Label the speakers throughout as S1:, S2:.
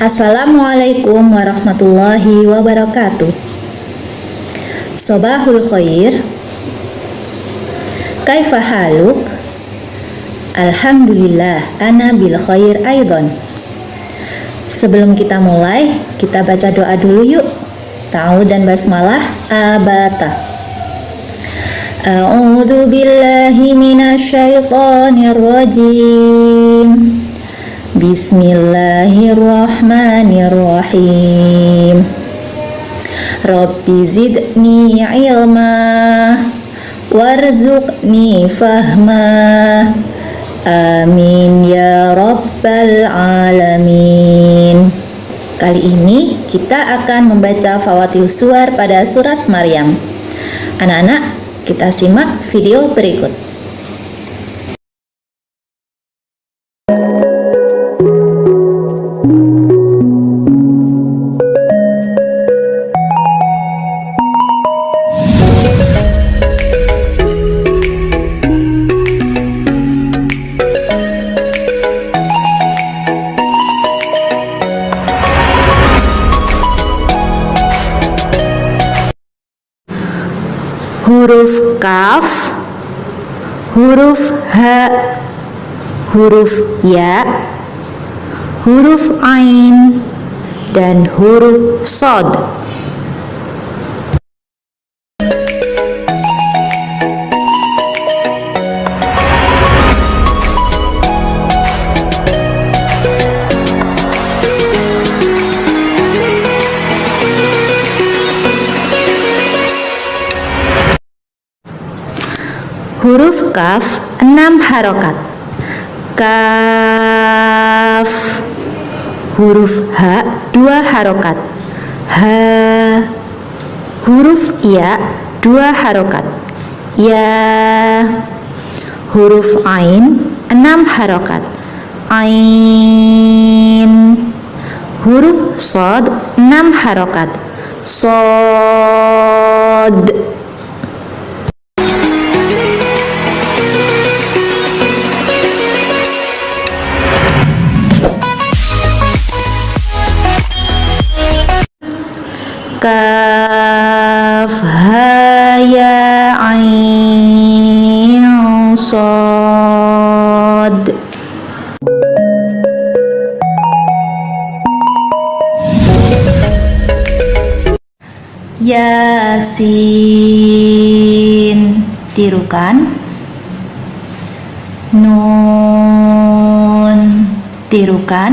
S1: Assalamualaikum warahmatullahi wabarakatuh. Sobahul khair. Kaifa haluk? Alhamdulillah ana bil khair aidon Sebelum kita mulai, kita baca doa dulu yuk. Ta'awud dan basmalah abata. A'udzu billahi minasyaitonir rajim Bismillahirrahmanirrahim. Rabbi zidni ilma Warzuqni fahma. Amin ya Rabbal Alamin. Kali ini kita akan membaca Fawatih Suar pada surat Maryam. Anak-anak, kita simak video berikut huruf kaf, huruf h, huruf ya, huruf ain, dan huruf sod. Huruf kaf 6 harokat. Kaf Huruf H 2 harokat. H Huruf Ya 2 harokat. Ya Huruf Ain 6 harokat. Ain Huruf Sod 6 harokat. Sod ya ain sad Yasin tirukan Nun tirukan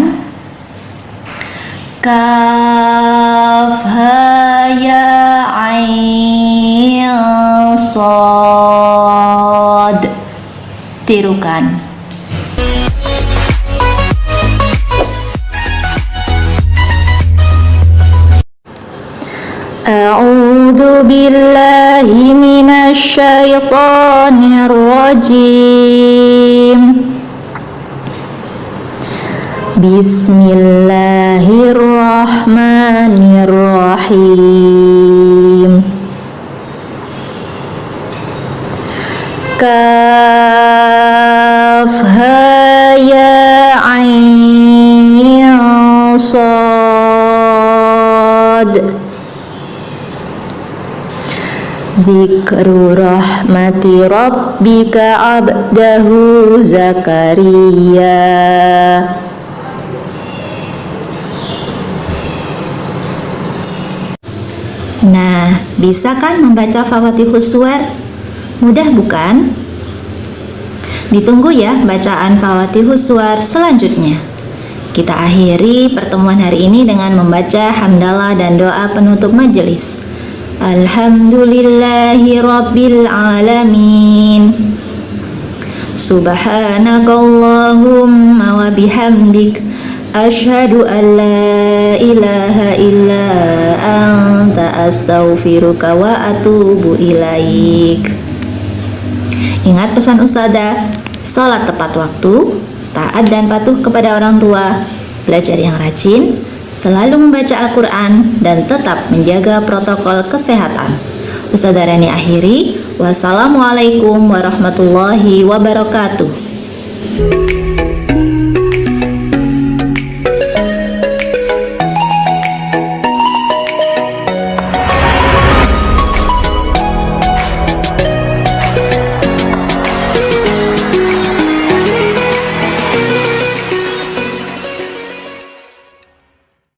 S1: Kaf ha ya ain tirukan A'udzu billahi minasy syaithanir rajim Bismillahirrahmanirrahim. Kaf ha ya sad Zikru rahmati rabbika abdahu Zakaria Nah, bisa kan membaca Fawatihus Suwar? Mudah bukan? Ditunggu ya bacaan Fawatihus Suwar selanjutnya. Kita akhiri pertemuan hari ini dengan membaca hamdalah dan doa penutup majelis. Alhamdulillahi Rabbil Alamin Subhanakallahumma wa bihamdik Ashhadu an la ilaha illa anta astaghfiruka wa atubu ilaik Ingat pesan Ustazah, salat tepat waktu, taat dan patuh kepada orang tua, belajar yang rajin, selalu membaca Al-Quran, dan tetap menjaga protokol kesehatan. Ustazah Rani akhiri, wassalamualaikum warahmatullahi wabarakatuh.